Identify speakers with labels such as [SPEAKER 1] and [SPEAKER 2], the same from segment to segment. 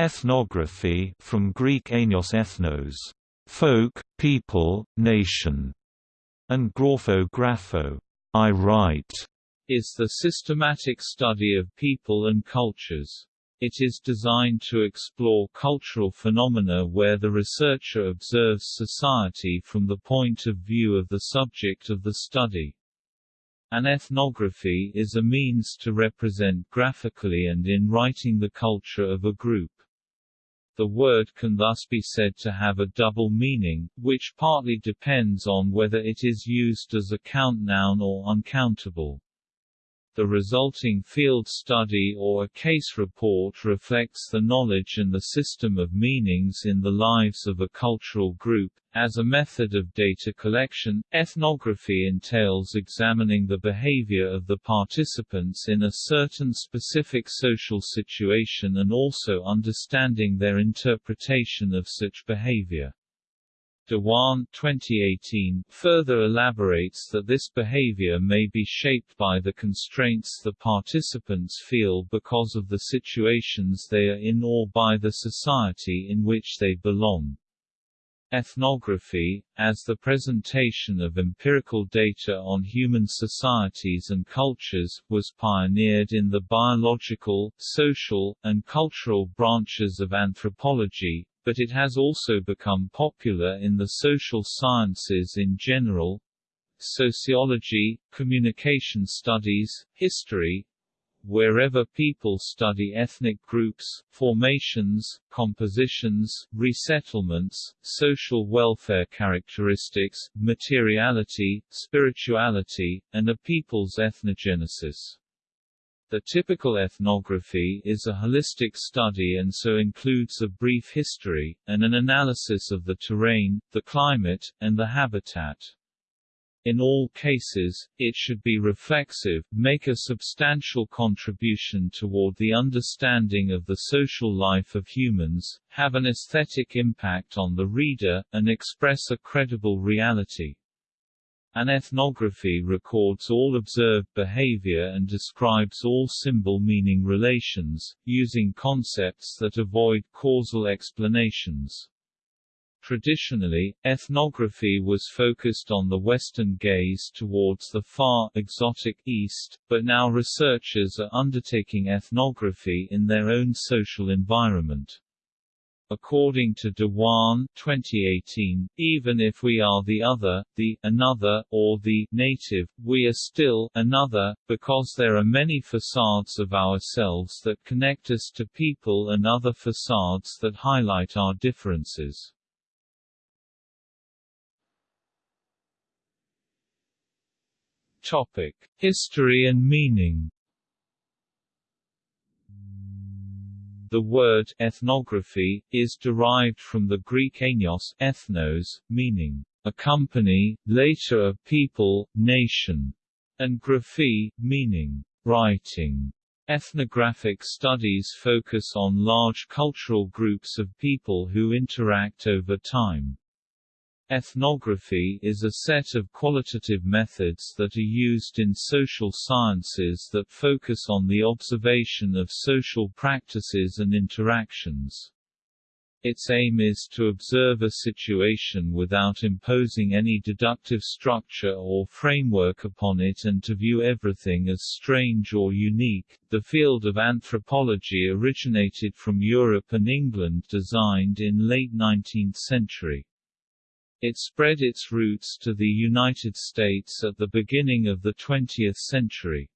[SPEAKER 1] Ethnography from Greek enios ethnos, folk, people, nation, and grapho grapho, I write,
[SPEAKER 2] is the systematic study of people and cultures. It is designed to explore cultural phenomena where the researcher observes society from the point of view of the subject of the study. An ethnography is a means to represent graphically and in writing the culture of a group. The word can thus be said to have a double meaning, which partly depends on whether it is used as a count noun or uncountable. The resulting field study or a case report reflects the knowledge and the system of meanings in the lives of a cultural group. As a method of data collection, ethnography entails examining the behavior of the participants in a certain specific social situation and also understanding their interpretation of such behavior. Dewan 2018 further elaborates that this behavior may be shaped by the constraints the participants feel because of the situations they are in or by the society in which they belong. Ethnography, as the presentation of empirical data on human societies and cultures, was pioneered in the biological, social, and cultural branches of anthropology, but it has also become popular in the social sciences in general sociology, communication studies, history, wherever people study ethnic groups, formations, compositions, resettlements, social welfare characteristics, materiality, spirituality, and a people's ethnogenesis. The typical ethnography is a holistic study and so includes a brief history, and an analysis of the terrain, the climate, and the habitat. In all cases, it should be reflexive, make a substantial contribution toward the understanding of the social life of humans, have an aesthetic impact on the reader, and express a credible reality. An ethnography records all observed behavior and describes all symbol-meaning relations, using concepts that avoid causal explanations. Traditionally, ethnography was focused on the Western gaze towards the far, exotic East, but now researchers are undertaking ethnography in their own social environment. According to Dewan 2018, even if we are the other, the another, or the native, we are still another, because there are many facades of ourselves that connect us to people and other facades that highlight our differences. Topic: History and meaning The word ethnography is derived from the Greek enios ethnos, meaning a company, later a people, nation, and graphy, meaning writing. Ethnographic studies focus on large cultural groups of people who interact over time. Ethnography is a set of qualitative methods that are used in social sciences that focus on the observation of social practices and interactions. Its aim is to observe a situation without imposing any deductive structure or framework upon it and to view everything as strange or unique. The field of anthropology originated from Europe and England designed in late 19th century. It spread its roots to the United States at the beginning of the 20th century.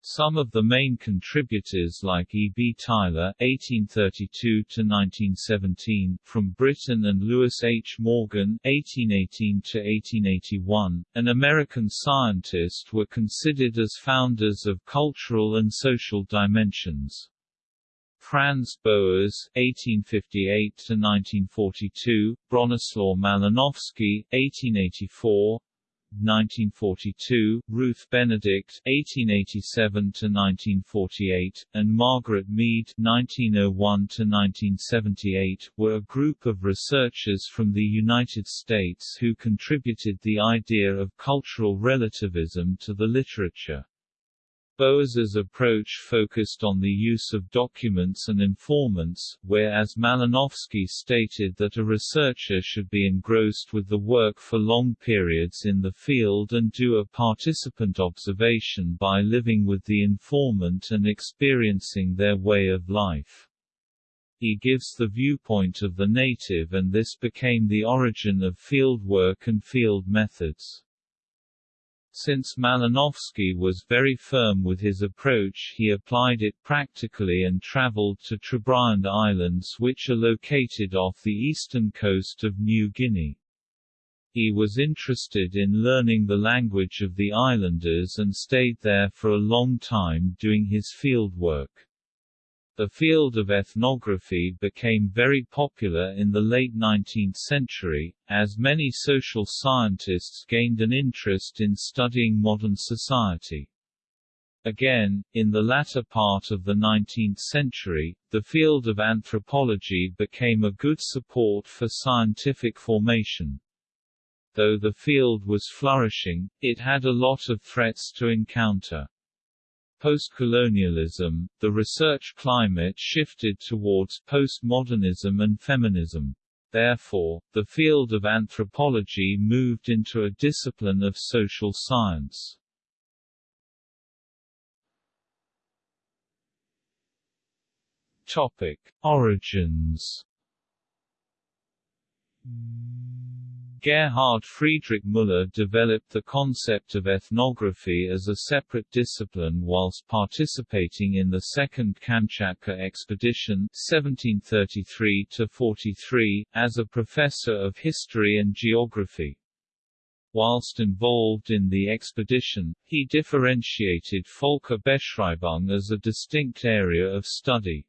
[SPEAKER 2] Some of the main contributors like E. B. Tylor (1832–1917) from Britain and Lewis H. Morgan (1818–1881), an American scientist, were considered as founders of cultural and social dimensions. Franz Boas (1858–1942), Bronislaw Malinowski (1884). 1942, Ruth Benedict (1887–1948), and Margaret Mead (1901–1978) were a group of researchers from the United States who contributed the idea of cultural relativism to the literature. Boas's approach focused on the use of documents and informants, whereas Malinowski stated that a researcher should be engrossed with the work for long periods in the field and do a participant observation by living with the informant and experiencing their way of life. He gives the viewpoint of the native and this became the origin of field work and field methods. Since Malinowski was very firm with his approach he applied it practically and traveled to Trobriand Islands which are located off the eastern coast of New Guinea. He was interested in learning the language of the islanders and stayed there for a long time doing his field work. The field of ethnography became very popular in the late 19th century, as many social scientists gained an interest in studying modern society. Again, in the latter part of the 19th century, the field of anthropology became a good support for scientific formation. Though the field was flourishing, it had a lot of threats to encounter. Post-colonialism, the research climate shifted towards postmodernism and feminism. Therefore, the field of anthropology moved into a discipline of social science. Topic: Origins Gerhard Friedrich Müller developed the concept of ethnography as a separate discipline whilst participating in the Second Kamchatka Expedition 1733–43, as a professor of history and geography. Whilst involved in the expedition, he differentiated Völkerbeschreibung as a distinct area of study.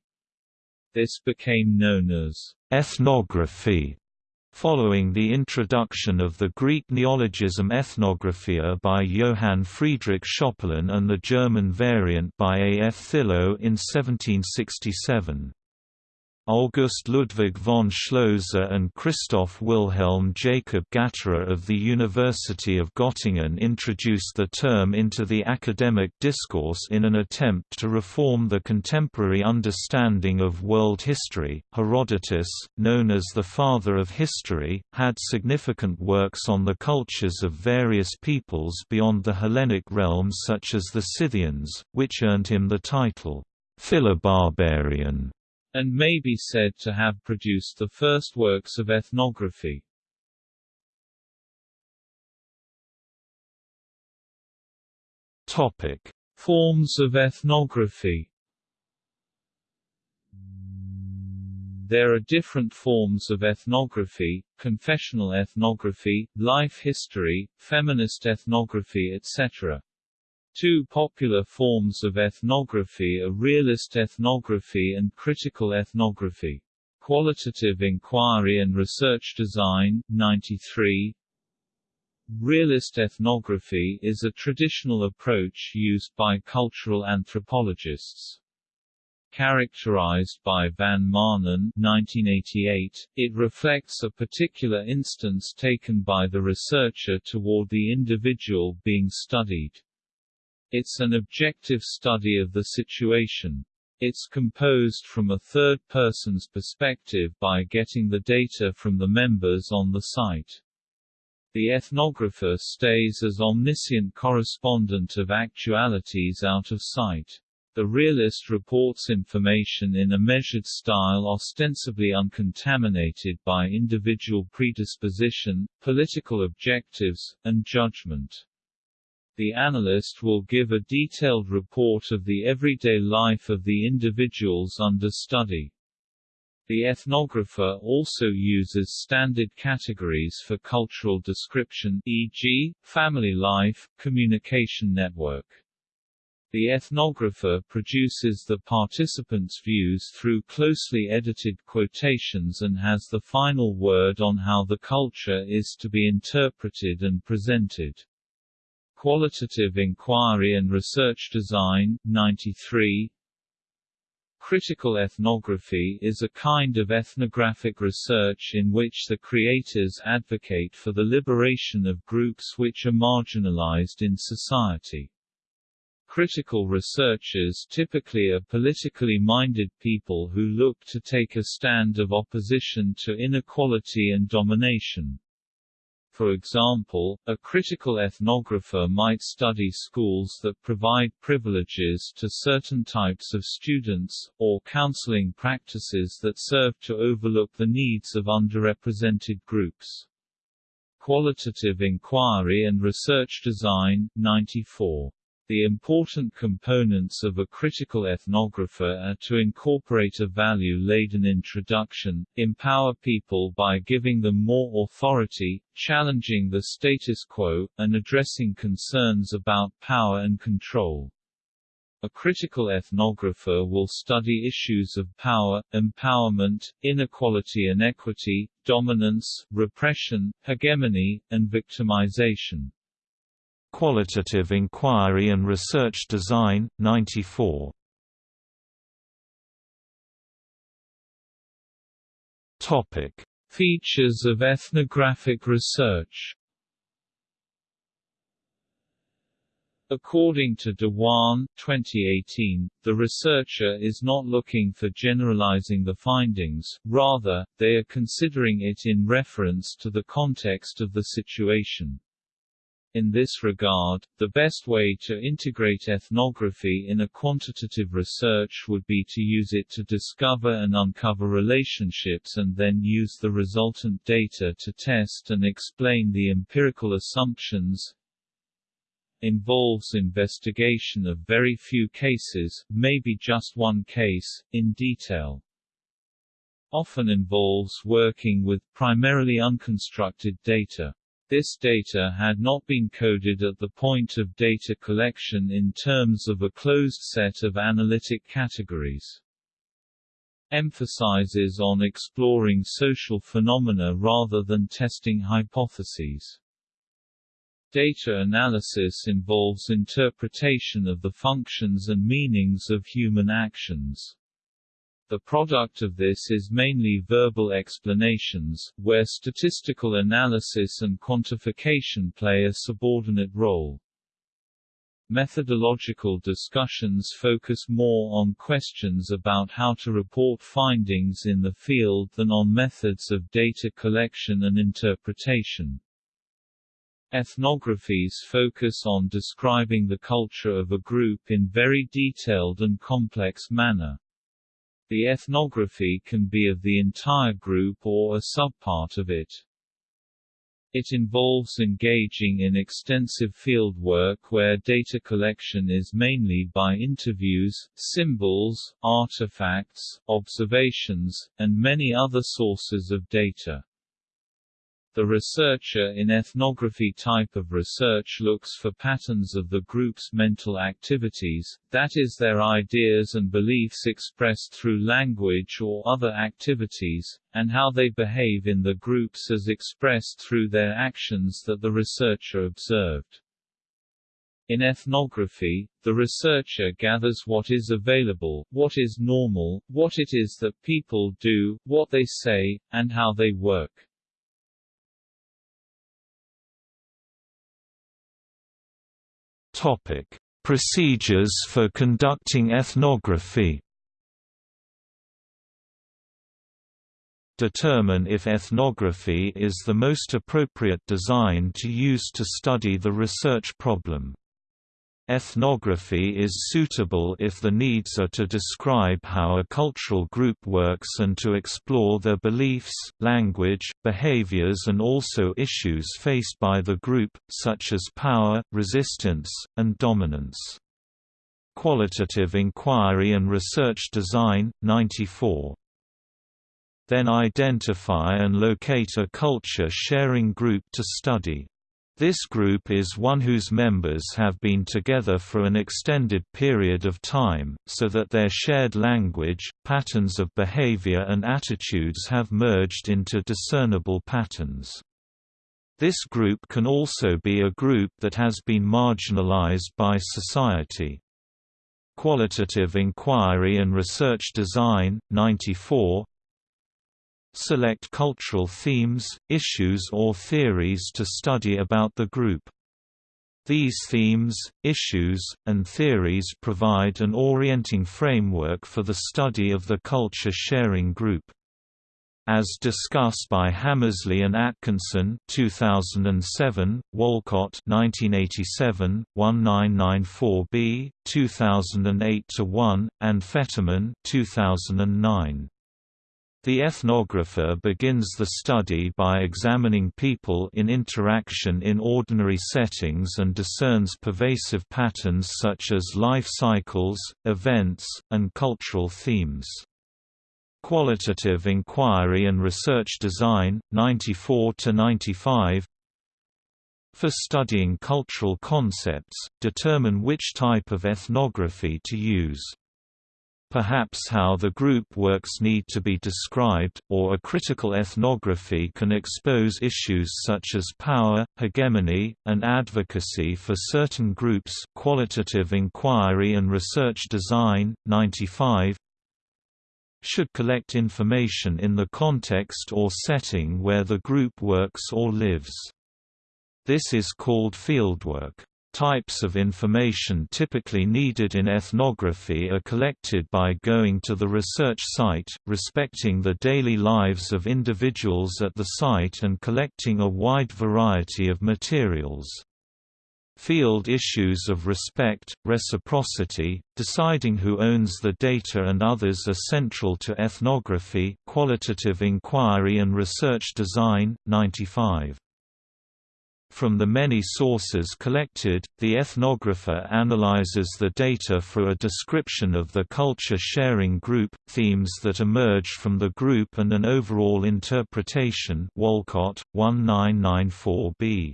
[SPEAKER 2] This became known as
[SPEAKER 1] ethnography Following the introduction of the Greek neologism ethnographia by Johann Friedrich Schöpperlin and the German variant by A. F. Thilo in 1767. August Ludwig von Schlözer and Christoph Wilhelm Jacob Gatterer of the University of Göttingen introduced the term into the academic discourse in an attempt to reform the contemporary understanding of world history. Herodotus, known as the father of history, had significant works on the cultures of various peoples beyond the Hellenic realms such as the Scythians, which earned him the title Philobarbarian
[SPEAKER 2] and may be said to have produced the first works of ethnography.
[SPEAKER 1] Topic:
[SPEAKER 2] Forms of ethnography. There are different forms of ethnography, confessional ethnography, life history, feminist ethnography etc. Two popular forms of ethnography are realist ethnography and critical ethnography. Qualitative Inquiry and Research Design, 93 Realist ethnography is a traditional approach used by cultural anthropologists. Characterized by Van Maanen 1988, it reflects a particular instance taken by the researcher toward the individual being studied. It's an objective study of the situation. It's composed from a third person's perspective by getting the data from the members on the site. The ethnographer stays as omniscient correspondent of actualities out of sight. The realist reports information in a measured style ostensibly uncontaminated by individual predisposition, political objectives, and judgment. The analyst will give a detailed report of the everyday life of the individuals under study. The ethnographer also uses standard categories for cultural description e.g., family life, communication network. The ethnographer produces the participants' views through closely edited quotations and has the final word on how the culture is to be interpreted and presented. Qualitative Inquiry and Research Design, 93 Critical ethnography is a kind of ethnographic research in which the creators advocate for the liberation of groups which are marginalized in society. Critical researchers typically are politically minded people who look to take a stand of opposition to inequality and domination. For example, a critical ethnographer might study schools that provide privileges to certain types of students, or counseling practices that serve to overlook the needs of underrepresented groups. Qualitative Inquiry and Research Design, 94 the important components of a critical ethnographer are to incorporate a value-laden introduction, empower people by giving them more authority, challenging the status quo, and addressing concerns about power and control. A critical ethnographer will study issues of power, empowerment, inequality and equity, dominance, repression, hegemony, and victimization.
[SPEAKER 1] Qualitative Inquiry and Research Design, 94. Topic:
[SPEAKER 2] Features of ethnographic research. According to Dewan 2018, the researcher is not looking for generalizing the findings, rather, they are considering it in reference to the context of the situation. In this regard, the best way to integrate ethnography in a quantitative research would be to use it to discover and uncover relationships and then use the resultant data to test and explain the empirical assumptions, involves investigation of very few cases, maybe just one case, in detail. Often involves working with primarily unconstructed data. This data had not been coded at the point of data collection in terms of a closed set of analytic categories. Emphasizes on exploring social phenomena rather than testing hypotheses. Data analysis involves interpretation of the functions and meanings of human actions. The product of this is mainly verbal explanations, where statistical analysis and quantification play a subordinate role. Methodological discussions focus more on questions about how to report findings in the field than on methods of data collection and interpretation. Ethnographies focus on describing the culture of a group in very detailed and complex manner. The ethnography can be of the entire group or a subpart of it. It involves engaging in extensive field work where data collection is mainly by interviews, symbols, artifacts, observations, and many other sources of data. The researcher in ethnography type of research looks for patterns of the group's mental activities, that is their ideas and beliefs expressed through language or other activities, and how they behave in the groups as expressed through their actions that the researcher observed. In ethnography, the researcher gathers what is available, what is normal, what it is that people do, what they say, and how they work.
[SPEAKER 1] Topic: Procedures for conducting ethnography. Determine if ethnography is the most appropriate design to use to study the research problem. Ethnography is suitable if the needs are to describe how a cultural group works and to explore their beliefs, language, behaviors and also issues faced by the group, such as power, resistance, and dominance. Qualitative Inquiry and Research Design, 94 then identify and locate a culture-sharing group to study. This group is one whose members have been together for an extended period of time, so that their shared language, patterns of behavior and attitudes have merged into discernible patterns. This group can also be a group that has been marginalized by society. Qualitative Inquiry and Research Design, 94 Select cultural themes, issues or theories to study about the group. These themes, issues, and theories provide an orienting framework for the study of the culture-sharing group. As discussed by Hammersley and Atkinson 2007, Wolcott 1987, 1994b, 2008-1, and Fetterman 2009. The ethnographer begins the study by examining people in interaction in ordinary settings and discerns pervasive patterns such as life cycles, events, and cultural themes. Qualitative Inquiry and Research Design, 94–95 For studying cultural concepts, determine which type of ethnography to use. Perhaps how the group works need to be described, or a critical ethnography can expose issues such as power, hegemony, and advocacy for certain groups Qualitative Inquiry and Research Design, 95 should collect information in the context or setting where the group works or lives. This is called fieldwork. Types of information typically needed in ethnography are collected by going to the research site, respecting the daily lives of individuals at the site and collecting a wide variety of materials. Field issues of respect, reciprocity, deciding who owns the data and others are central to ethnography qualitative inquiry and research design, 95. From the many sources collected, the ethnographer analyzes the data for a description of the culture-sharing group, themes that emerge from the group and an overall interpretation Wolcott, 1994b.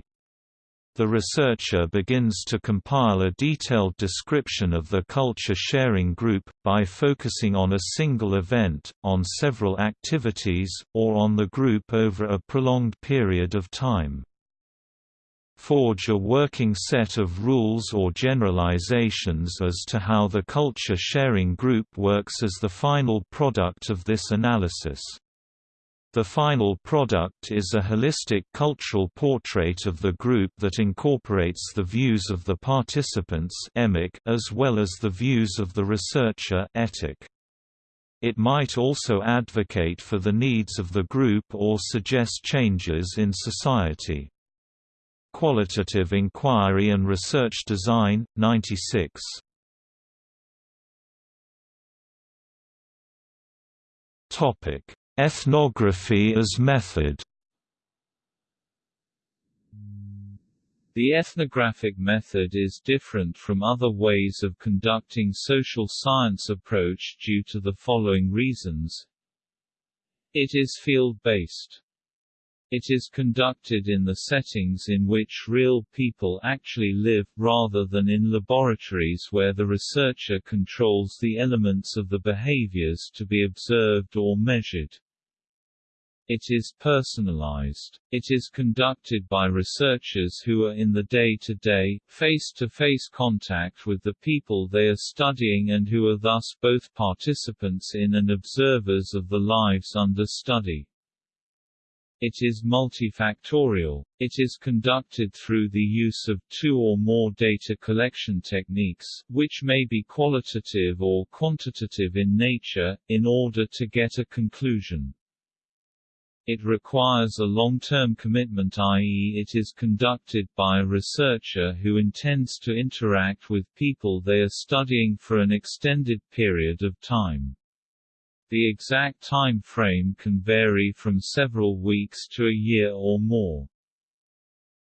[SPEAKER 1] The researcher begins to compile a detailed description of the culture-sharing group, by focusing on a single event, on several activities, or on the group over a prolonged period of time forge a working set of rules or generalizations as to how the culture-sharing group works as the final product of this analysis. The final product is a holistic cultural portrait of the group that incorporates the views of the participants as well as the views of the researcher It might also advocate for the needs of the group or suggest changes in society. Qualitative Inquiry and Research Design, 96. Ethnography as method
[SPEAKER 2] The ethnographic method is different from other ways of conducting social science approach due to the following reasons. It is field-based. It is conducted in the settings in which real people actually live, rather than in laboratories where the researcher controls the elements of the behaviors to be observed or measured. It is personalized. It is conducted by researchers who are in the day-to-day, face-to-face contact with the people they are studying and who are thus both participants in and observers of the lives under study. It is multifactorial. It is conducted through the use of two or more data collection techniques, which may be qualitative or quantitative in nature, in order to get a conclusion. It requires a long-term commitment i.e. it is conducted by a researcher who intends to interact with people they are studying for an extended period of time. The exact time frame can vary from several weeks to a year or more.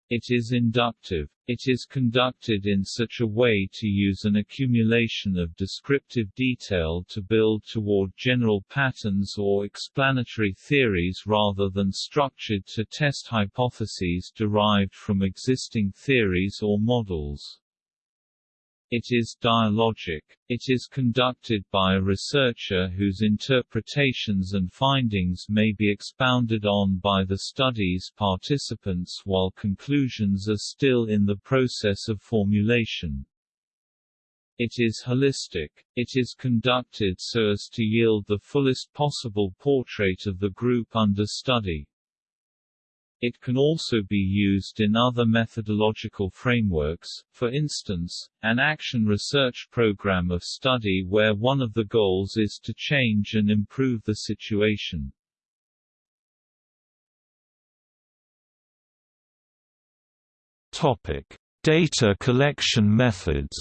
[SPEAKER 2] It is inductive. It is conducted in such a way to use an accumulation of descriptive detail to build toward general patterns or explanatory theories rather than structured to test hypotheses derived from existing theories or models. It is dialogic. It is conducted by a researcher whose interpretations and findings may be expounded on by the study's participants while conclusions are still in the process of formulation. It is holistic. It is conducted so as to yield the fullest possible portrait of the group under study. It can also be used in other methodological frameworks, for instance, an action research program of study where one of the goals is to change and improve the situation.
[SPEAKER 1] Topic: Data collection methods.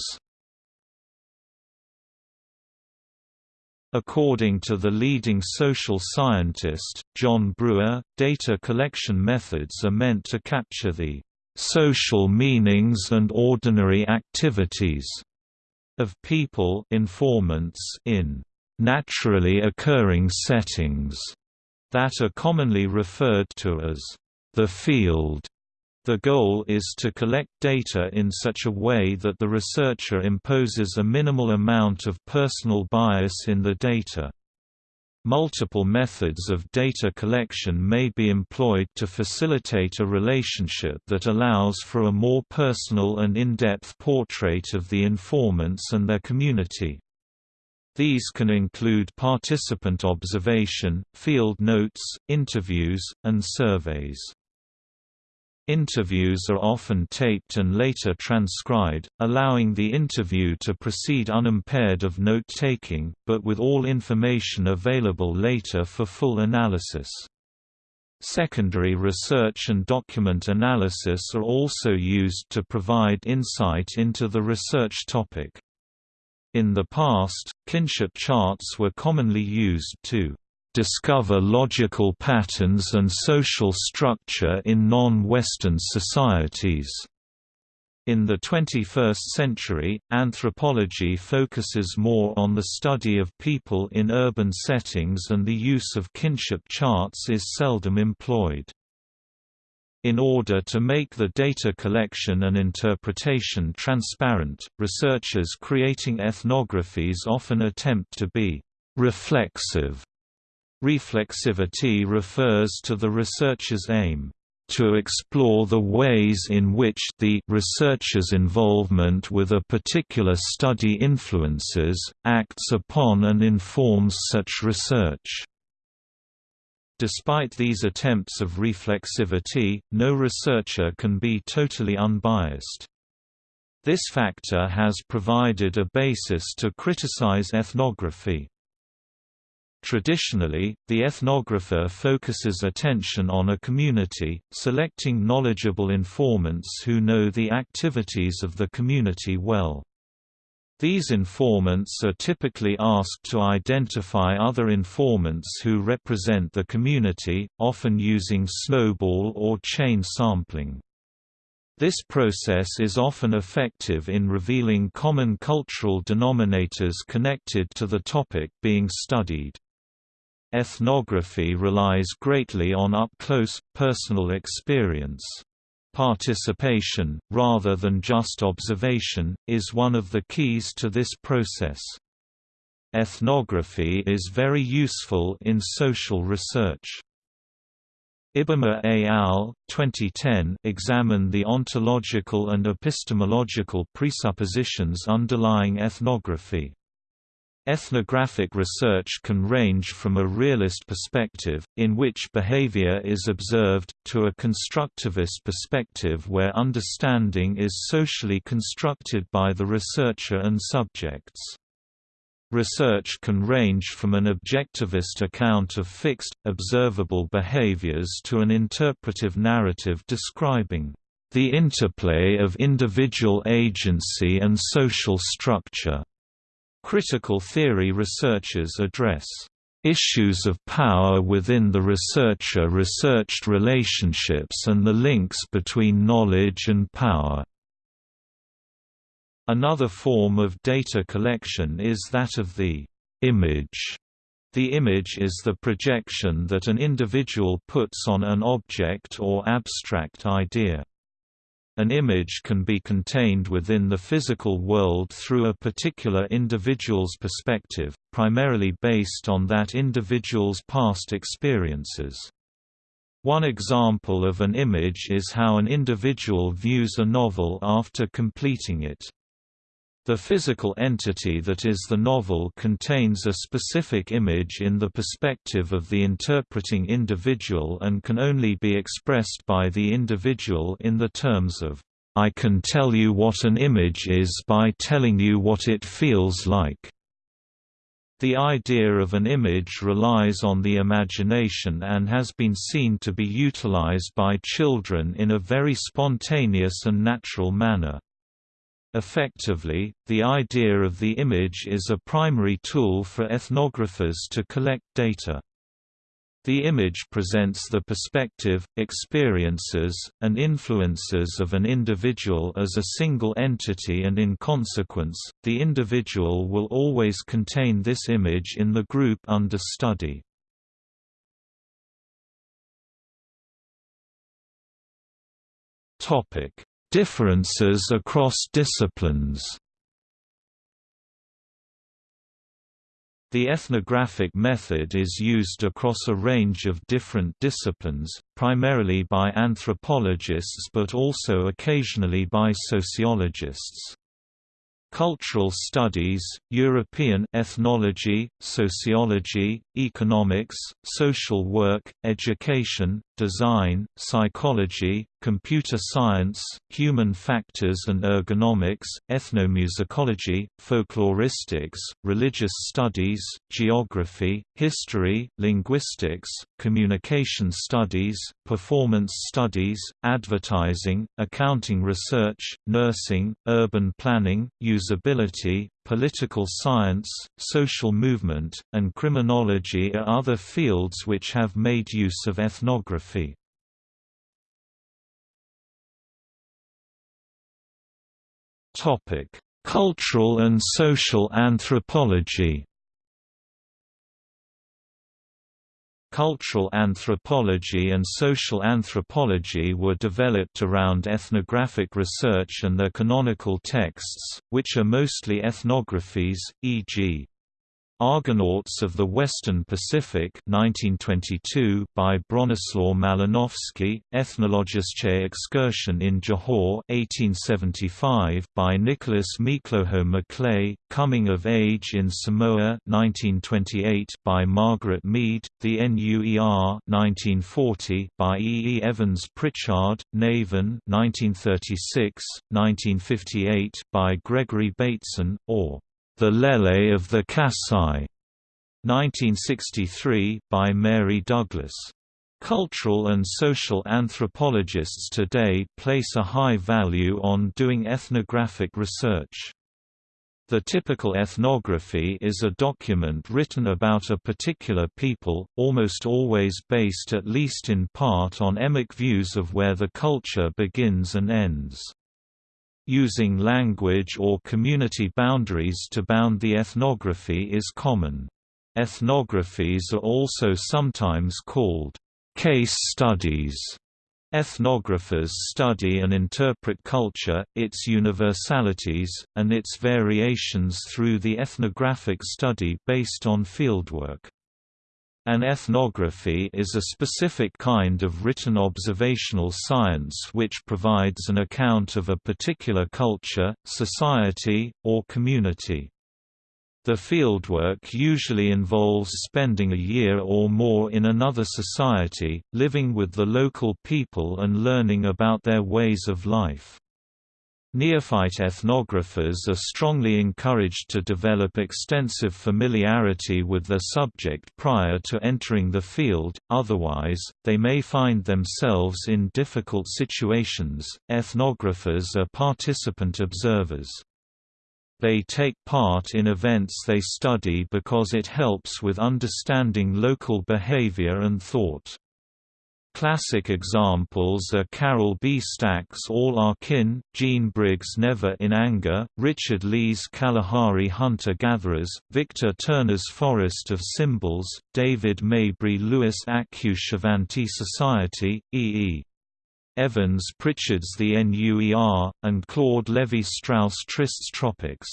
[SPEAKER 1] According to the leading social scientist, John Brewer, data collection methods are meant to capture the social meanings and ordinary activities of people informants in naturally occurring settings that are commonly referred to as the field. The goal is to collect data in such a way that the researcher imposes a minimal amount of personal bias in the data. Multiple methods of data collection may be employed to facilitate a relationship that allows for a more personal and in-depth portrait of the informants and their community. These can include participant observation, field notes, interviews, and surveys. Interviews are often taped and later transcribed, allowing the interview to proceed unimpaired of note-taking, but with all information available later for full analysis. Secondary research and document analysis are also used to provide insight into the research topic. In the past, kinship charts were commonly used to discover logical patterns and social structure in non-Western societies. In the 21st century, anthropology focuses more on the study of people in urban settings and the use of kinship charts is seldom employed. In order to make the data collection and interpretation transparent, researchers creating ethnographies often attempt to be reflexive Reflexivity refers to the researcher's aim to explore the ways in which the researcher's involvement with a particular study influences, acts upon and informs such research. Despite these attempts of reflexivity, no researcher can be totally unbiased. This factor has provided a basis to criticize ethnography. Traditionally, the ethnographer focuses attention on a community, selecting knowledgeable informants who know the activities of the community well. These informants are typically asked to identify other informants who represent the community, often using snowball or chain sampling. This process is often effective in revealing common cultural denominators connected to the topic being studied. Ethnography relies greatly on up-close, personal experience. Participation, rather than just observation, is one of the keys to this process. Ethnography is very useful in social research. Ibama et al. 2010 examined the ontological and epistemological presuppositions underlying ethnography. Ethnographic research can range from a realist perspective, in which behavior is observed, to a constructivist perspective where understanding is socially constructed by the researcher and subjects. Research can range from an objectivist account of fixed, observable behaviors to an interpretive narrative describing the interplay of individual agency and social structure. Critical theory researchers address issues of power within the researcher-researched relationships and the links between knowledge and power. Another form of data collection is that of the image. The image is the projection that an individual puts on an object or abstract idea. An image can be contained within the physical world through a particular individual's perspective, primarily based on that individual's past experiences. One example of an image is how an individual views a novel after completing it. The physical entity that is the novel contains a specific image in the perspective of the interpreting individual and can only be expressed by the individual in the terms of, "...I can tell you what an image is by telling you what it feels like." The idea of an image relies on the imagination and has been seen to be utilized by children in a very spontaneous and natural manner. Effectively, the idea of the image is a primary tool for ethnographers to collect data. The image presents the perspective, experiences, and influences of an individual as a single entity and in consequence, the individual will always contain this image in the group under study. Topic: Differences across disciplines The ethnographic method is used across a range of different disciplines, primarily by anthropologists but also occasionally by sociologists. Cultural studies, European ethnology, sociology, economics, social work, education, design, psychology, computer science, human factors and ergonomics, ethnomusicology, folkloristics, religious studies, geography, history, linguistics, communication studies, performance studies, advertising, accounting research, nursing, urban planning, usability, political science, social movement, and criminology are other fields which have made use of ethnography. Cultural and social anthropology Cultural anthropology and social anthropology were developed around ethnographic research and their canonical texts, which are mostly ethnographies, e.g. Argonauts of the Western Pacific 1922 by Bronislaw Malinowski, Ethnologische Excursion in Johor 1875 by Nicholas Miklouho Maclay, Coming of Age in Samoa 1928 by Margaret Mead, The NUER 1940 by E. E. Evans Pritchard, Naven 1936, 1958 by Gregory Bateson, or the Lele of the Kasai, 1963, by Mary Douglas. Cultural and social anthropologists today place a high value on doing ethnographic research. The typical ethnography is a document written about a particular people, almost always based at least in part on emic views of where the culture begins and ends. Using language or community boundaries to bound the ethnography is common. Ethnographies are also sometimes called case studies. Ethnographers study and interpret culture, its universalities, and its variations through the ethnographic study based on fieldwork. An ethnography is a specific kind of written observational science which provides an account of a particular culture, society, or community. The fieldwork usually involves spending a year or more in another society, living with the local people and learning about their ways of life. Neophyte ethnographers are strongly encouraged to develop extensive familiarity with their subject prior to entering the field, otherwise, they may find themselves in difficult situations. Ethnographers are participant observers. They take part in events they study because it helps with understanding local behavior and thought. Classic examples are Carol B. Stack's All Our Kin, Jean Briggs' Never in Anger, Richard Lee's Kalahari Hunter-Gatherers, Victor Turner's Forest of Symbols, David Maybury Lewis Akwe-Shavante Society, E. E. Evans Pritchard's The NUER, and Claude Levi-Strauss Tristes Tropiques.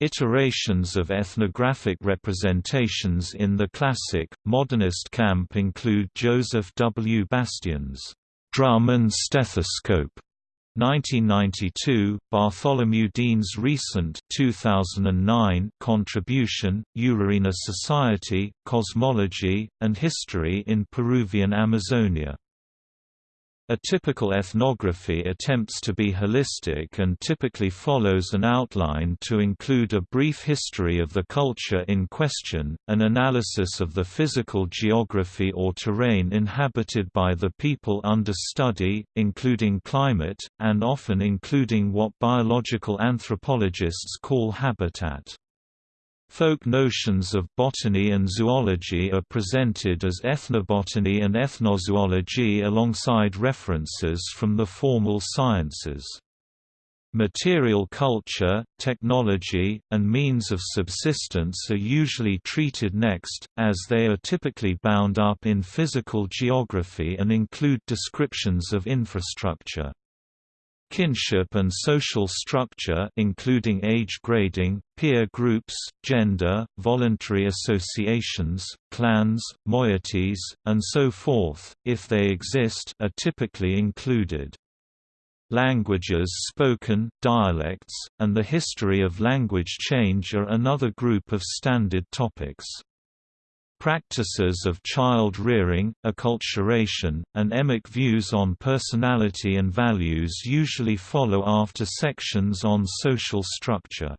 [SPEAKER 1] Iterations of ethnographic representations in the classic, modernist camp include Joseph W. Bastien's drum and stethoscope, 1992, Bartholomew Dean's recent 2009 contribution, Urarina Society, Cosmology, and History in Peruvian Amazonia. A typical ethnography attempts to be holistic and typically follows an outline to include a brief history of the culture in question, an analysis of the physical geography or terrain inhabited by the people under study, including climate, and often including what biological anthropologists call habitat. Folk notions of botany and zoology are presented as ethnobotany and ethnozoology alongside references from the formal sciences. Material culture, technology, and means of subsistence are usually treated next, as they are typically bound up in physical geography and include descriptions of infrastructure. Kinship and social structure including age grading, peer groups, gender, voluntary associations, clans, moieties, and so forth, if they exist are typically included. Languages spoken, dialects, and the history of language change are another group of standard topics. Practices of child rearing, acculturation, and emic views on personality and values usually follow after sections on social structure.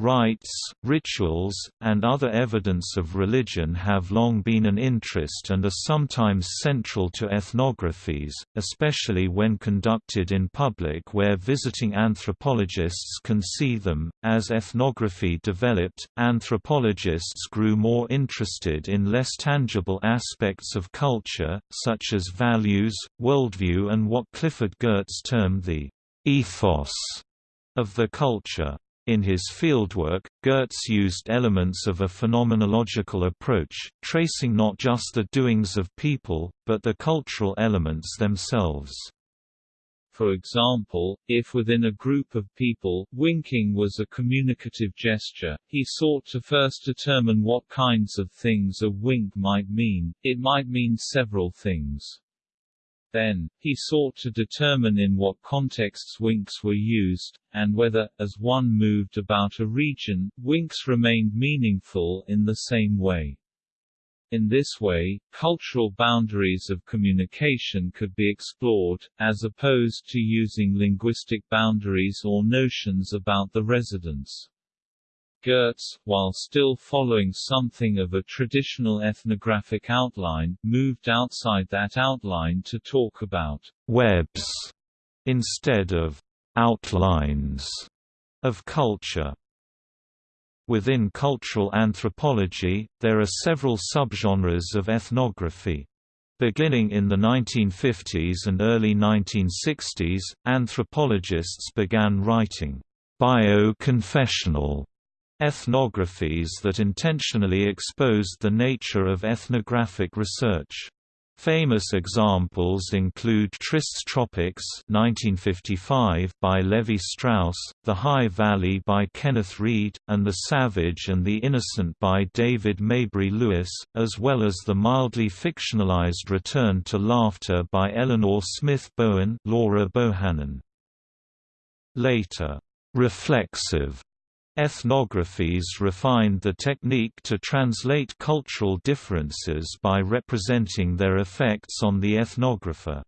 [SPEAKER 1] Rites, rituals, and other evidence of religion have long been an interest and are sometimes central to ethnographies, especially when conducted in public where visiting anthropologists can see them. As ethnography developed, anthropologists grew more interested in less tangible aspects of culture, such as values, worldview, and what Clifford Geertz termed the ethos of the culture. In his fieldwork, Geertz used elements of a phenomenological approach, tracing not just the doings of people, but the cultural elements themselves.
[SPEAKER 2] For example, if within a group of people, winking was a communicative gesture, he sought to first determine what kinds of things a wink might mean. It might mean several things. Then, he sought to determine in what contexts winks were used, and whether, as one moved about a region, winks remained meaningful in the same way. In this way, cultural boundaries of communication could be explored, as opposed to using linguistic boundaries or notions about the residents. Geertz, while still following something of a traditional ethnographic outline, moved outside that outline to talk about
[SPEAKER 1] webs instead of outlines of culture. Within cultural anthropology, there are several subgenres of ethnography. Beginning in the 1950s and early 1960s, anthropologists began writing bio-confessional ethnographies that intentionally exposed the nature of ethnographic research. Famous examples include Tristes Tropiques 1955 by Levi Strauss, The High Valley by Kenneth Read, and The Savage and the Innocent by David Maybury Lewis, as well as the mildly fictionalized Return to Laughter by Eleanor Smith Bowen Laura Bohannon. Later, reflexive Ethnographies refined the technique to translate cultural differences by representing their effects on the ethnographer.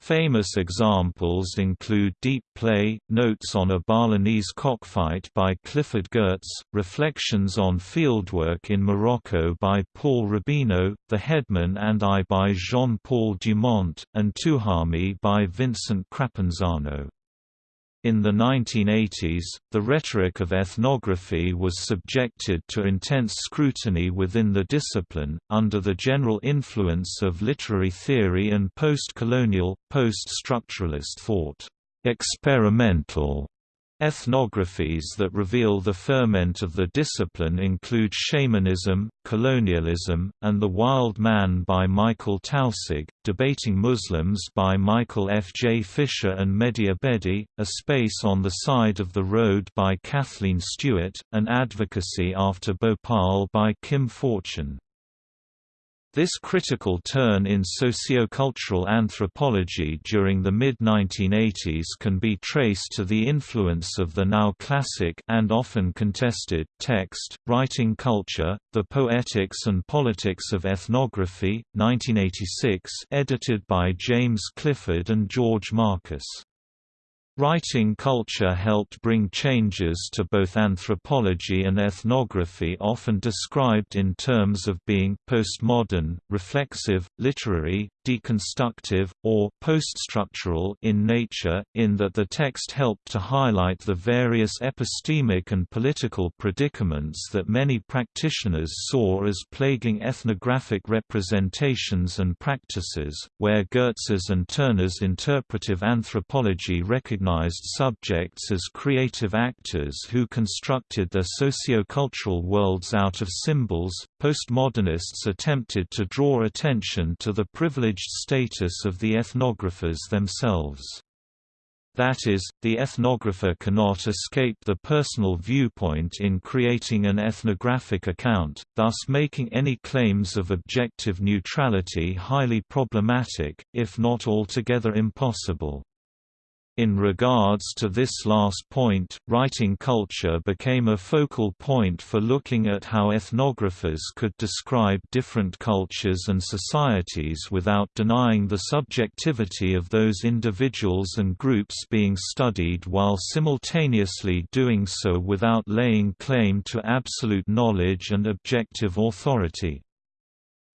[SPEAKER 1] Famous examples include Deep Play, Notes on a Balinese Cockfight by Clifford Geertz, Reflections on Fieldwork in Morocco by Paul Rabinow, The Headman and I by Jean-Paul Dumont, and Tuhami by Vincent Crapanzano. In the 1980s, the rhetoric of ethnography was subjected to intense scrutiny within the discipline, under the general influence of literary theory and post-colonial, post-structuralist thought. Experimental Ethnographies that reveal the ferment of the discipline include Shamanism, Colonialism, and The Wild Man by Michael Taussig, Debating Muslims by Michael F. J. Fischer and Mehdi Abedi, A Space on the Side of the Road by Kathleen Stewart, and Advocacy After Bhopal by Kim Fortun. This critical turn in sociocultural anthropology during the mid-1980s can be traced to the influence of the now classic and often contested text, writing culture, The Poetics and Politics of Ethnography, 1986 edited by James Clifford and George Marcus. Writing culture helped bring changes to both anthropology and ethnography often described in terms of being postmodern, reflexive, literary, deconstructive, or poststructural in nature, in that the text helped to highlight the various epistemic and political predicaments that many practitioners saw as plaguing ethnographic representations and practices, where Geertz's and Turner's interpretive anthropology recognized subjects as creative actors who constructed their sociocultural worlds out of symbols, postmodernists attempted to draw attention to the privileged status of the ethnographers themselves. That is, the ethnographer cannot escape the personal viewpoint in creating an ethnographic account, thus making any claims of objective neutrality highly problematic, if not altogether impossible. In regards to this last point, writing culture became a focal point for looking at how ethnographers could describe different cultures and societies without denying the subjectivity of those individuals and groups being studied while simultaneously doing so without laying claim to absolute knowledge and objective authority.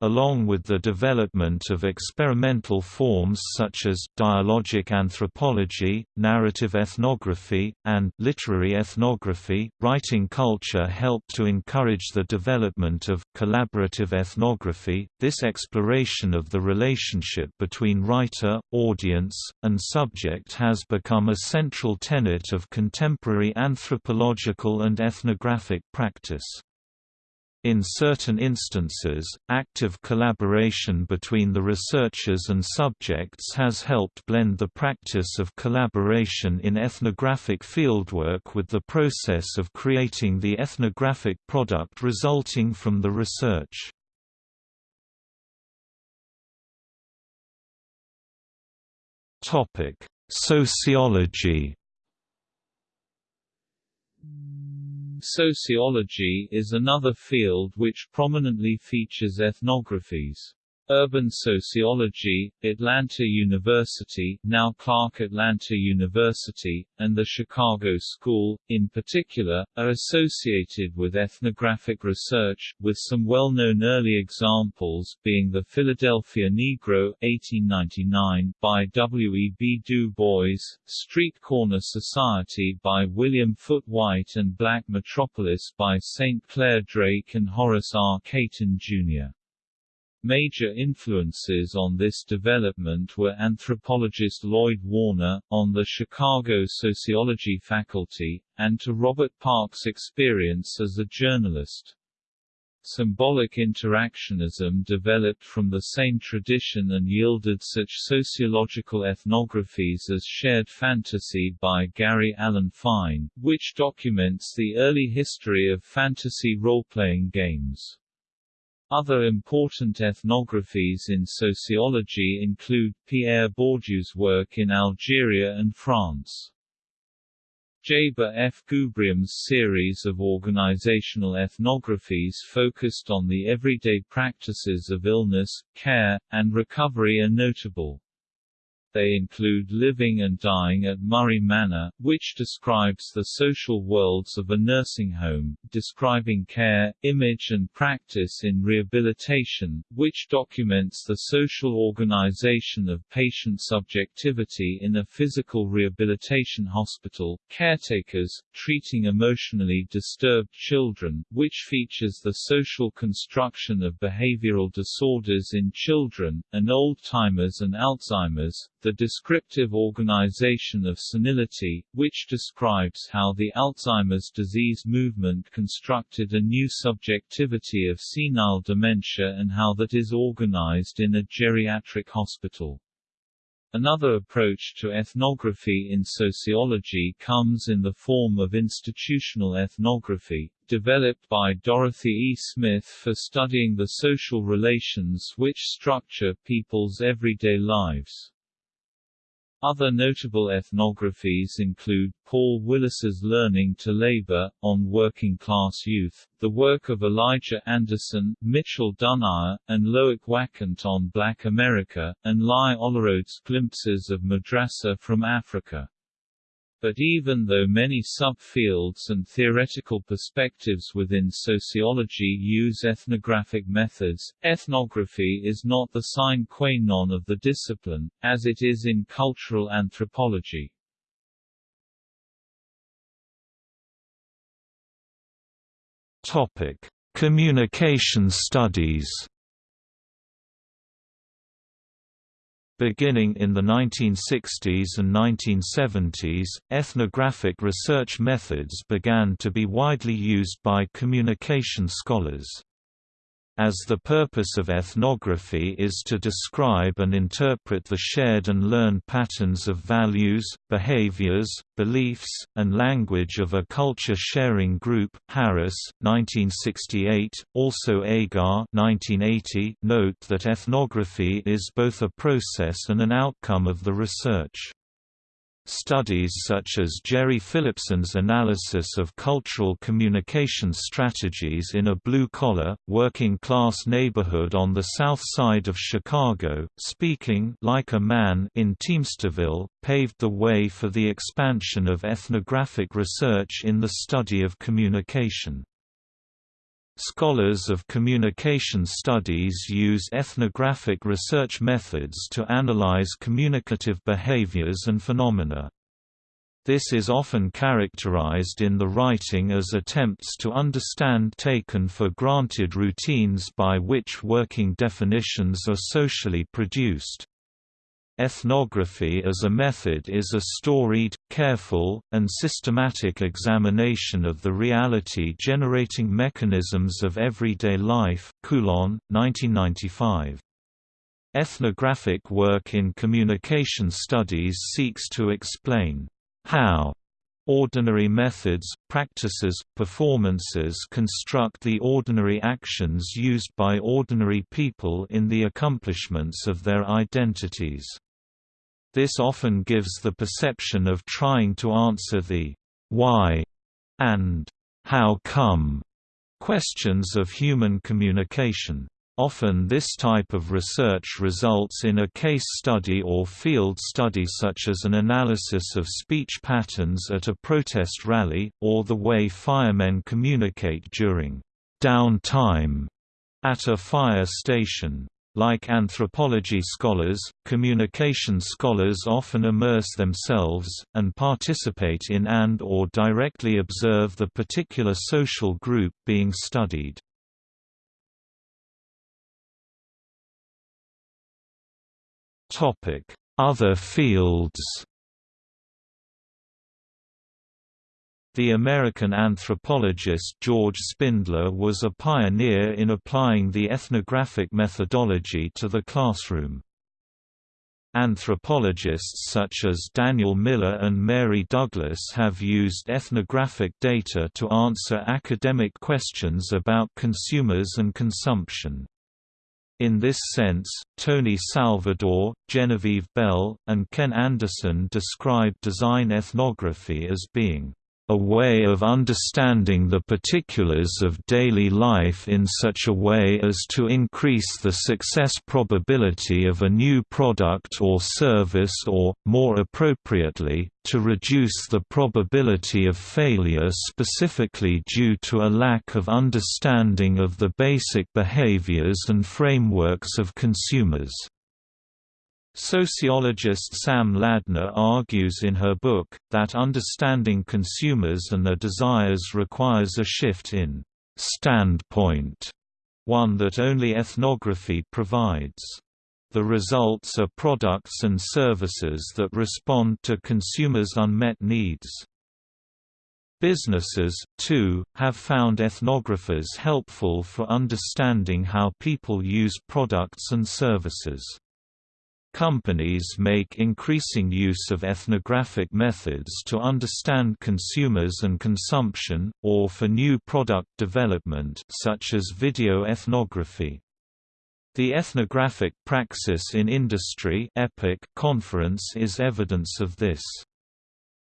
[SPEAKER 1] Along with the development of experimental forms such as dialogic anthropology, narrative ethnography, and literary ethnography, writing culture helped to encourage the development of collaborative ethnography. This exploration of the relationship between writer, audience, and subject has become a central tenet of contemporary anthropological and ethnographic practice. In certain instances, active collaboration between the researchers and subjects has helped blend the practice of collaboration in ethnographic fieldwork with the process of creating the ethnographic product resulting from the research. Sociology
[SPEAKER 2] Sociology is another field which prominently features ethnographies. Urban Sociology, Atlanta University now Clark Atlanta University, and the Chicago School, in particular, are associated with ethnographic research, with some well-known early examples being the Philadelphia Negro 1899 by W. E. B. Du Bois, Street Corner Society by William Foote Whyte and Black Metropolis by St. Clair Drake and Horace R. Cayton, Jr. Major influences on this development were anthropologist Lloyd Warner, on the Chicago sociology faculty, and to Robert Park's experience as a journalist. Symbolic interactionism developed from the same tradition and yielded such sociological ethnographies as Shared Fantasy by Gary Alan Fine, which documents the early history of fantasy role-playing games. Other important ethnographies in sociology include, Pierre Bourdieu's work in Algeria and France. Jaber F. Gubrium's series of organizational ethnographies focused on the everyday practices of illness, care, and recovery are notable. They include Living and Dying at Murray Manor, which describes the social worlds of a nursing home, describing care, image and practice in rehabilitation, which documents the social organization of patient subjectivity in a physical rehabilitation hospital, Caretakers, Treating Emotionally Disturbed Children, which features the social construction of behavioral disorders in children, and Old-timers and Alzheimer's, the descriptive organization of senility, which describes how the Alzheimer's disease movement constructed a new subjectivity of senile dementia and how that is organized in a geriatric hospital. Another approach to ethnography in sociology comes in the form of institutional ethnography, developed by Dorothy E. Smith for studying the social relations which structure people's everyday lives. Other notable ethnographies include Paul Willis's Learning to Labor, on working-class youth, the work of Elijah Anderson, Mitchell Duneier, and Loic Wacquant on Black America, and Lai Olurode's Glimpses of Madrasa from Africa. But even though many subfields and theoretical perspectives within sociology use ethnographic methods, ethnography is not the sine qua non of the discipline, as it is in cultural anthropology.
[SPEAKER 1] Topic: Communication studies. Beginning in the 1960s and 1970s, ethnographic research methods began to be widely used by communication scholars as the purpose of ethnography is to describe and interpret the shared and learned patterns of values, behaviors, beliefs, and language of a culture-sharing group. Harris, 1968, also Agar, 1980, note that ethnography is both a process and an outcome of the research. Studies such as Gerry Philipsen's analysis of cultural communication strategies in a blue-collar, working-class neighborhood on the south side of Chicago, speaking like a man in Teamsterville, paved the way for the expansion of ethnographic research in the study of communication. Scholars of communication studies use ethnographic research methods to analyze communicative behaviors and phenomena. This is often characterized in the writing as attempts to understand taken for granted routines by which working definitions are socially produced. Ethnography as a method is a storied, careful, and systematic examination of the reality-generating mechanisms of everyday life Coulon, 1995. Ethnographic work in communication studies seeks to explain how ordinary methods, practices, performances construct the ordinary actions used by ordinary people in the accomplishments of their identities. This often gives the perception of trying to answer the why and how come questions of human communication. Often this type of research results in a case study or field study such as an analysis of speech patterns at a protest rally, or the way firemen communicate during downtime at a fire station. Like anthropology scholars, communication scholars often immerse themselves, and participate in and or directly observe the particular social group being studied. Other fields The American anthropologist George Spindler was a pioneer in applying the ethnographic methodology to the classroom. Anthropologists such as Daniel Miller and Mary Douglas have used ethnographic data to answer academic questions about consumers and consumption. In this sense, Tony Salvador, Genevieve Bell, and Ken Anderson describe design ethnography as being a way of understanding the particulars of daily life in such a way as to increase the success probability of a new product or service or, more appropriately, to reduce the probability of failure specifically due to a lack of understanding of the basic behaviors and frameworks of consumers. Sociologist Sam Ladner argues in her book, that understanding consumers and their desires requires a shift in standpoint, one that only ethnography provides. The results are products and services that respond to consumers' unmet needs. Businesses, too, have found ethnographers helpful for understanding how people use products and services. Companies make increasing use of ethnographic methods to understand consumers and consumption, or for new product development such as video ethnography. The Ethnographic Praxis in Industry conference is evidence of this.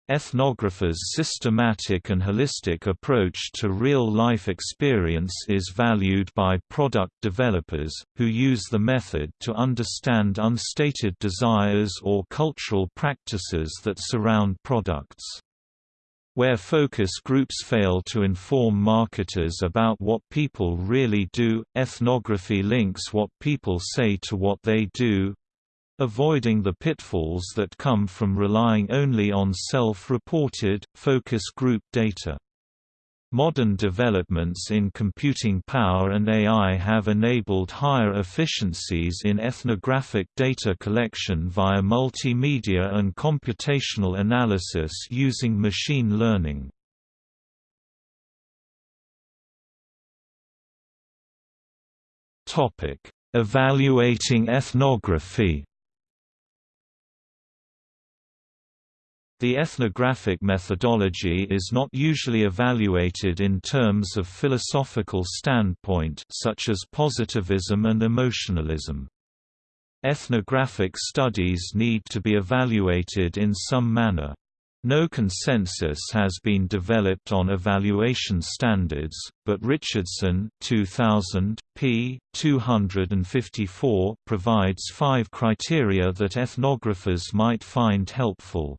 [SPEAKER 1] Ethnographers' systematic and holistic approach to real-life experience is valued by product developers, who use the method to understand unstated desires or cultural practices that surround products. Where focus groups fail to inform marketers about what people really do, ethnography links what people say to what they do, avoiding the pitfalls that come from relying only on self-reported, focus group data. Modern developments in computing power and AI have enabled higher efficiencies in ethnographic data collection via multimedia and computational analysis using machine learning. Evaluating ethnography The ethnographic methodology is not usually evaluated in terms of philosophical standpoint such as positivism and emotionalism. Ethnographic studies need to be evaluated in some manner. No consensus has been developed on evaluation standards, but Richardson 2000, p. 254 provides five criteria that ethnographers might find helpful.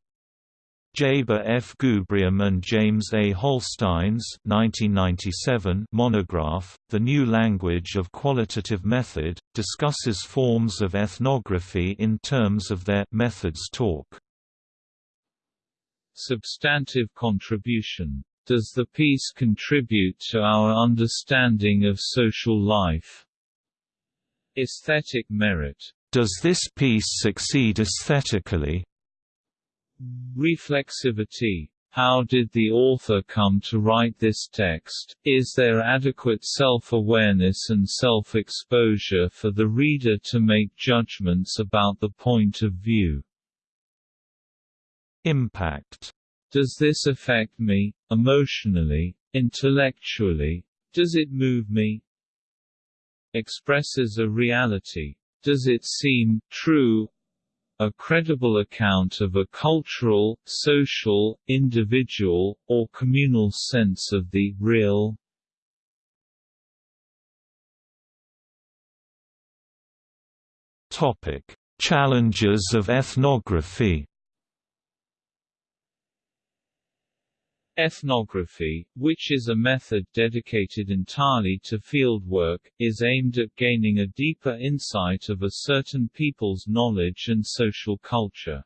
[SPEAKER 1] Jaber F. Gubrium and James A. Holstein's 1997 monograph, The New Language of Qualitative Method, discusses forms of ethnography in terms of their methods talk.
[SPEAKER 2] Substantive contribution. Does the piece contribute to our understanding of social life? Aesthetic merit.
[SPEAKER 1] Does this piece succeed aesthetically?
[SPEAKER 2] Reflexivity. How did the author come to write this text? Is there adequate self-awareness and self-exposure for the reader to make judgments about the point of view?
[SPEAKER 1] Impact.
[SPEAKER 2] Does this affect me, emotionally, intellectually? Does it move me? Expresses a reality. Does it seem true, a credible account of a cultural, social, individual, or communal sense of the real.
[SPEAKER 1] Topic: Challenges of ethnography.
[SPEAKER 2] Ethnography, which is a method dedicated entirely to fieldwork, is aimed at gaining a deeper insight of a certain people's knowledge and social culture.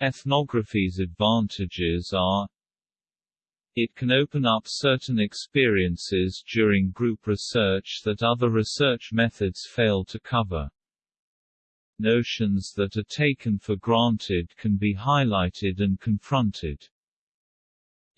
[SPEAKER 2] Ethnography's advantages are it can open up certain experiences during group research that other research methods fail to cover. Notions that are taken for granted can be highlighted and confronted.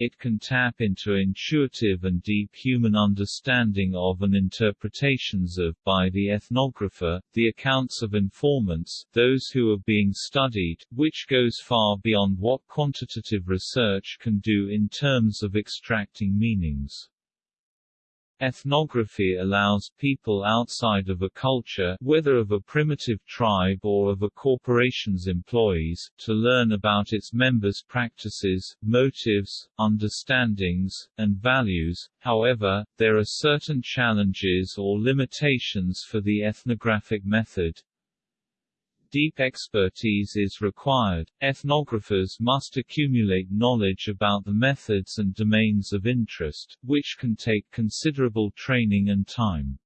[SPEAKER 2] It can tap into intuitive and deep human understanding of and interpretations of by the ethnographer, the accounts of informants, those who are being studied, which goes far beyond what quantitative research can do in terms of extracting meanings. Ethnography allows people outside of a culture whether of a primitive tribe or of a corporation's employees, to learn about its members' practices, motives, understandings, and values. However, there are certain challenges or limitations for the ethnographic method, Deep expertise is required. Ethnographers must accumulate knowledge about the methods and domains of interest, which can take considerable training and time.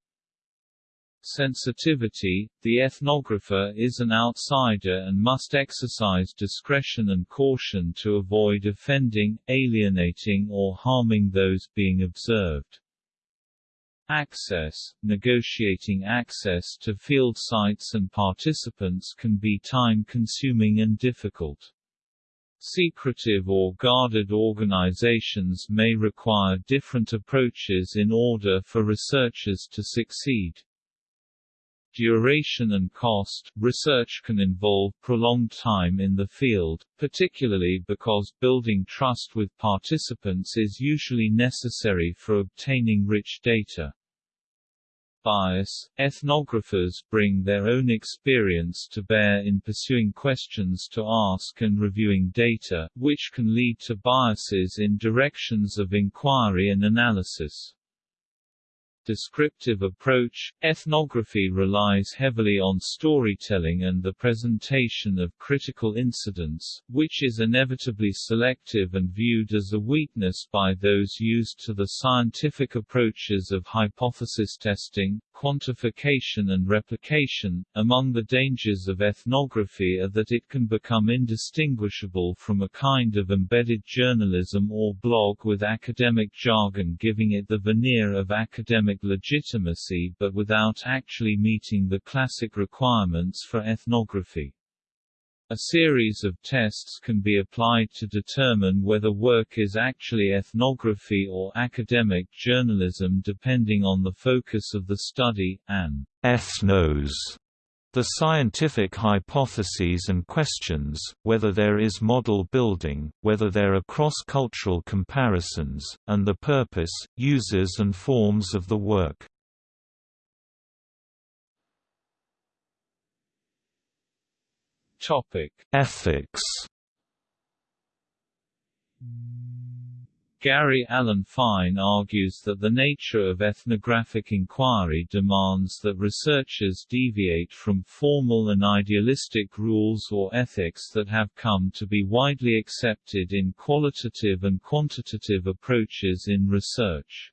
[SPEAKER 2] Sensitivity – The ethnographer is an outsider and must exercise discretion and caution to avoid offending, alienating or harming those being observed. Access – Negotiating access to field sites and participants can be time-consuming and difficult. Secretive or guarded organizations may require different approaches in order for researchers to succeed. Duration and cost Research can involve prolonged time in the field, particularly because building trust with participants is usually necessary for obtaining rich data bias. Ethnographers bring their own experience to bear in pursuing questions to ask and reviewing data, which can lead to biases in directions of inquiry and analysis descriptive approach, ethnography relies heavily on storytelling and the presentation of critical incidents, which is inevitably selective and viewed as a weakness by those used to the scientific approaches of hypothesis testing, quantification and replication. Among the dangers of ethnography are that it can become indistinguishable from a kind of embedded journalism or blog with academic jargon giving it the veneer of academic legitimacy but without actually meeting the classic requirements for ethnography. A series of tests can be applied to determine whether work is actually ethnography or academic journalism depending on the focus of the study, an
[SPEAKER 1] ethnos the scientific hypotheses and questions, whether there is model building, whether there are cross-cultural comparisons, and the purpose, uses and forms of the work.
[SPEAKER 2] Topic:
[SPEAKER 1] Ethics.
[SPEAKER 2] Gary Alan Fine argues that the nature of ethnographic inquiry demands that researchers deviate from formal and idealistic rules or ethics that have come to be widely accepted in qualitative and quantitative approaches in research.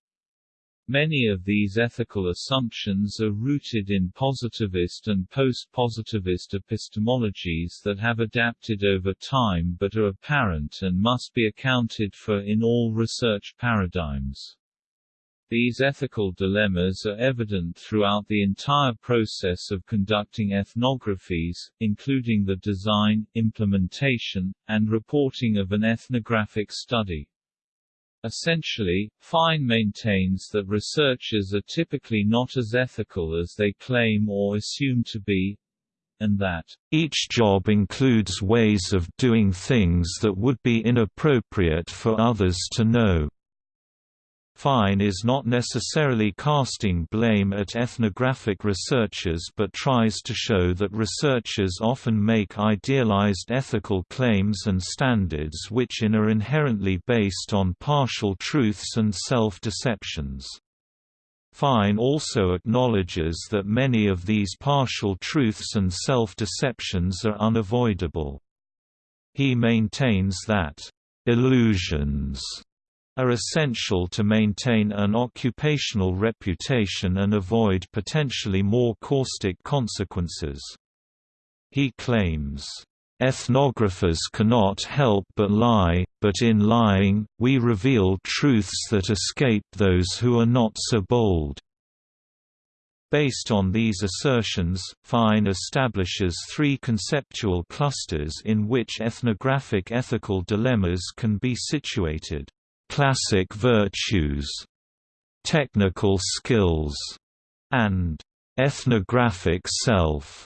[SPEAKER 2] Many of these ethical assumptions are rooted in positivist and post-positivist epistemologies that have adapted over time but are apparent and must be accounted for in all research paradigms. These ethical dilemmas are evident throughout the entire process of conducting ethnographies, including the design, implementation, and reporting of an ethnographic study. Essentially, Fine maintains that researchers are typically not as ethical as they claim or assume to be, and that
[SPEAKER 1] each job includes ways of doing things that would be inappropriate for others to know. Fine is not necessarily casting blame at ethnographic researchers but tries to show that researchers often make idealized ethical claims and standards which in are inherently based on partial truths and self-deceptions. Fine also acknowledges that many of these partial truths and self-deceptions are unavoidable. He maintains that, "...illusions," are essential to maintain an occupational reputation and avoid potentially more caustic consequences. He claims, Ethnographers cannot help but lie, but in lying, we reveal truths that escape those who are not so bold. Based on these assertions, Fine establishes three conceptual clusters in which ethnographic ethical dilemmas can be situated classic virtues, technical skills, and ethnographic self.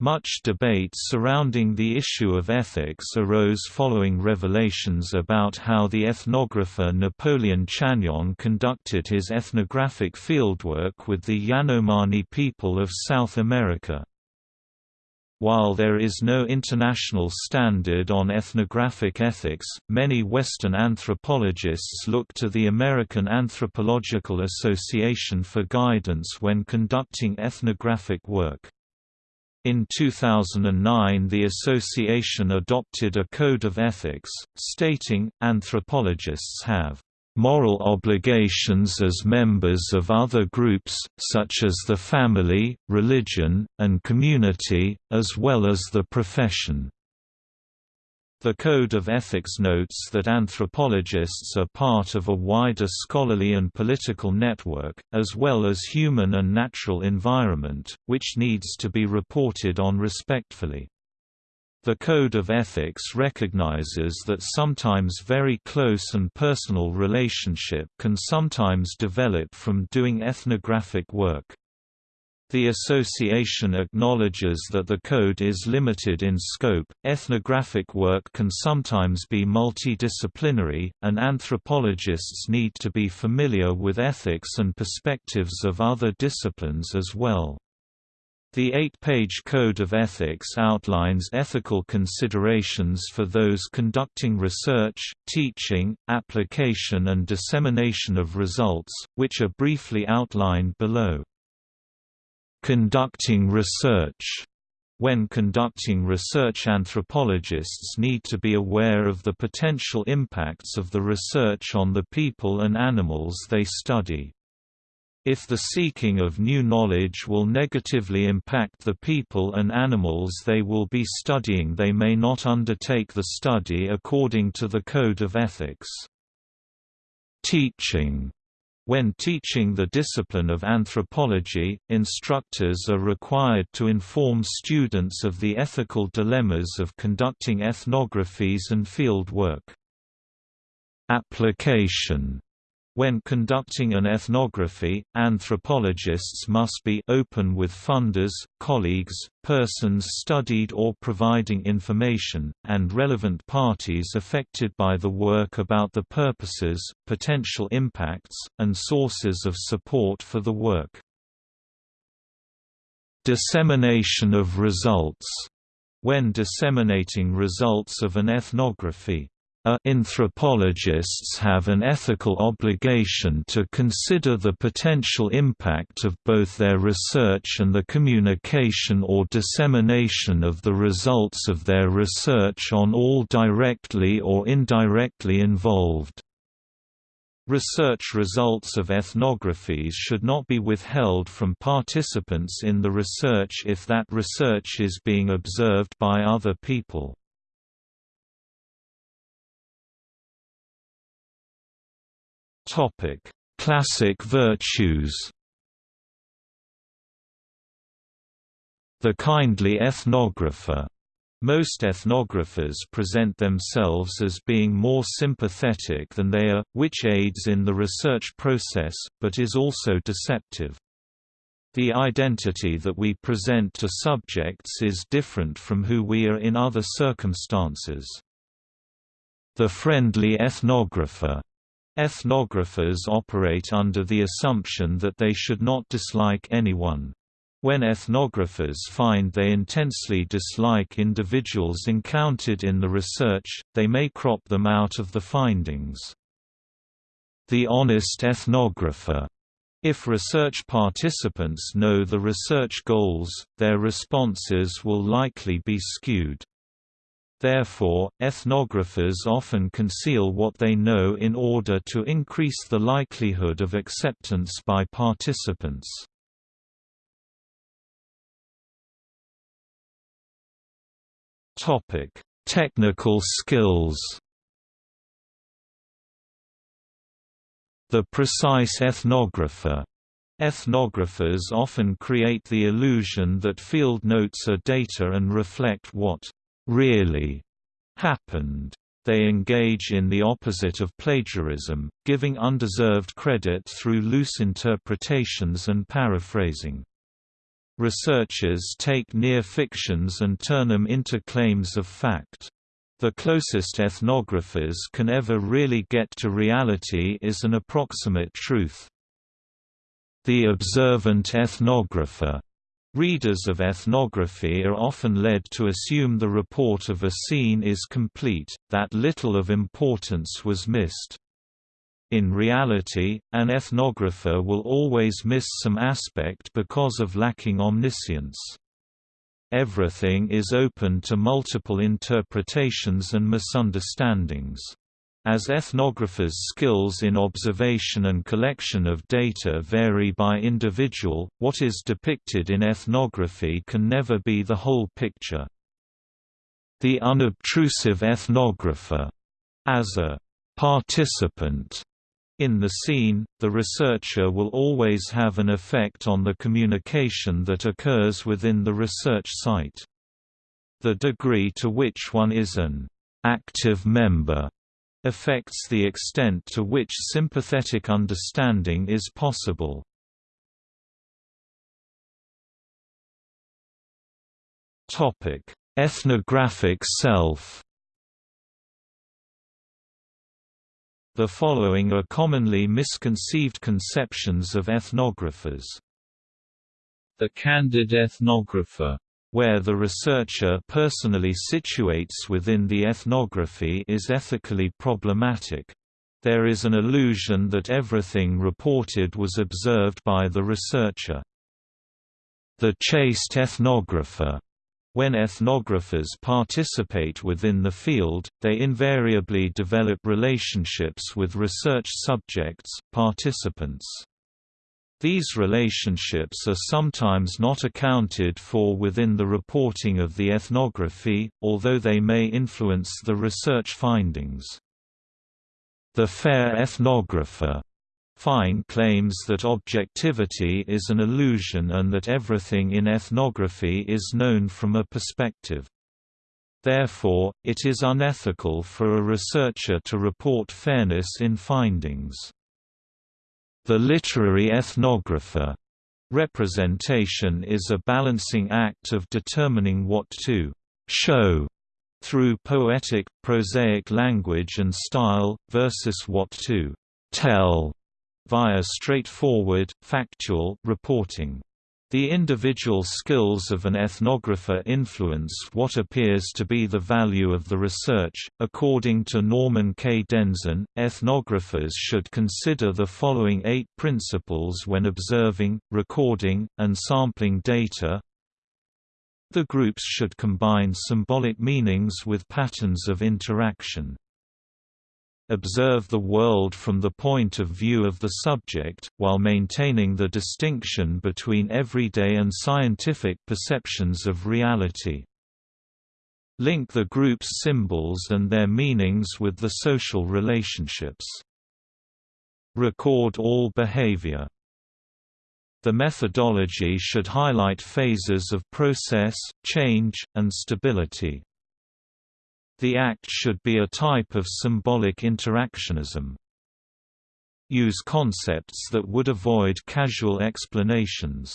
[SPEAKER 1] Much debate surrounding the issue of ethics arose following revelations about how the ethnographer Napoleon Chagnon conducted his ethnographic fieldwork with the Yanomami people of South America. While there is no international standard on ethnographic ethics, many Western anthropologists look to the American Anthropological Association for guidance when conducting ethnographic work. In 2009 the association adopted a code of ethics, stating, anthropologists have moral obligations as members of other groups, such as the family, religion, and community, as well as the profession. The Code of Ethics notes that anthropologists are part of a wider scholarly and political network, as well as human and natural environment, which needs to be reported on respectfully. The Code of Ethics recognizes that sometimes very close and personal relationship can sometimes develop from doing ethnographic work. The association acknowledges that the code is limited in scope. Ethnographic work can sometimes be multidisciplinary, and anthropologists need to be familiar with ethics and perspectives of other disciplines as well. The eight-page Code of Ethics outlines ethical considerations for those conducting research, teaching, application and dissemination of results, which are briefly outlined below. Conducting research when conducting research anthropologists need to be aware of the potential impacts of the research on the people and animals they study. If the seeking of new knowledge will negatively impact the people and animals they will be studying they may not undertake the study according to the Code of Ethics. Teaching when teaching the discipline of anthropology, instructors are required to inform students of the ethical dilemmas of conducting ethnographies and field work. Application when conducting an ethnography, anthropologists must be open with funders, colleagues, persons studied or providing information, and relevant parties affected by the work about the purposes, potential impacts, and sources of support for the work. Dissemination of results when disseminating results of an ethnography anthropologists have an ethical obligation to consider the potential impact of both their research and the communication or dissemination of the results of their research on all directly or indirectly involved. Research results of ethnographies should not be withheld from participants in the research if that research is being observed by other people. Topic: Classic virtues. The kindly ethnographer. Most ethnographers present themselves as being more sympathetic than they are, which aids in the research process, but is also deceptive. The identity that we present to subjects is different from who we are in other circumstances. The friendly ethnographer Ethnographers operate under the assumption that they should not dislike anyone. When ethnographers find they intensely dislike individuals encountered in the research, they may crop them out of the findings. The honest ethnographer if research participants know the research goals, their responses will likely be skewed. Therefore, ethnographers often conceal what they know in order to increase the likelihood of acceptance by participants. Topic: Technical skills The precise ethnographer Ethnographers often create the illusion that field notes are data and reflect what really happened. They engage in the opposite of plagiarism, giving undeserved credit through loose interpretations and paraphrasing. Researchers take near fictions and turn them into claims of fact. The closest ethnographers can ever really get to reality is an approximate truth. The observant ethnographer Readers of ethnography are often led to assume the report of a scene is complete, that little of importance was missed. In reality, an ethnographer will always miss some aspect because of lacking omniscience. Everything is open to multiple interpretations and misunderstandings. As ethnographers' skills in observation and collection of data vary by individual, what is depicted in ethnography can never be the whole picture. The unobtrusive ethnographer. As a participant in the scene, the researcher will always have an effect on the communication that occurs within the research site. The degree to which one is an active member affects the extent to which sympathetic understanding is possible. Ethnographic self The following are commonly misconceived conceptions of ethnographers.
[SPEAKER 2] The candid ethnographer
[SPEAKER 1] where the researcher personally situates within the ethnography is ethically problematic. There is an illusion that everything reported was observed by the researcher. The chaste ethnographer when ethnographers participate within the field, they invariably develop relationships with research subjects, participants. These relationships are sometimes not accounted for within the reporting of the ethnography, although they may influence the research findings. The fair ethnographer Fine claims that objectivity is an illusion and that everything in ethnography is known from a perspective. Therefore, it is unethical for a researcher to report fairness in findings. The literary ethnographer representation is a balancing act of determining what to show through poetic, prosaic language and style, versus what to tell via straightforward, factual reporting. The individual skills of an ethnographer influence what appears to be the value of the research. According to Norman K. Denzin, ethnographers should consider the following eight principles when observing, recording, and sampling data. The groups should combine symbolic meanings with patterns of interaction observe the world from the point of view of the subject, while maintaining the distinction between everyday and scientific perceptions of reality. Link the group's symbols and their meanings with the social relationships. Record all behavior. The methodology should highlight phases of process, change, and stability. The act should be a type of symbolic interactionism. Use concepts that would avoid casual explanations.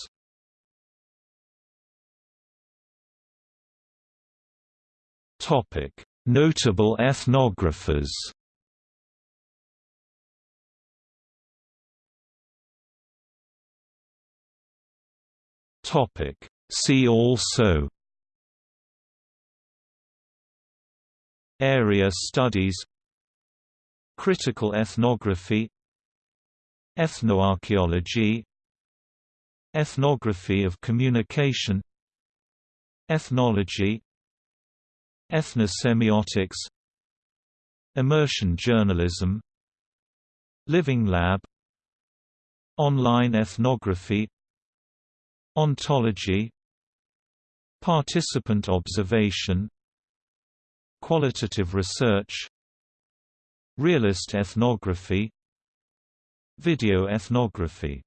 [SPEAKER 1] Notable ethnographers See also Area studies Critical ethnography Ethnoarchaeology Ethnography of communication Ethnology Ethnosemiotics Immersion journalism Living lab Online ethnography Ontology Participant observation Qualitative research Realist ethnography Video ethnography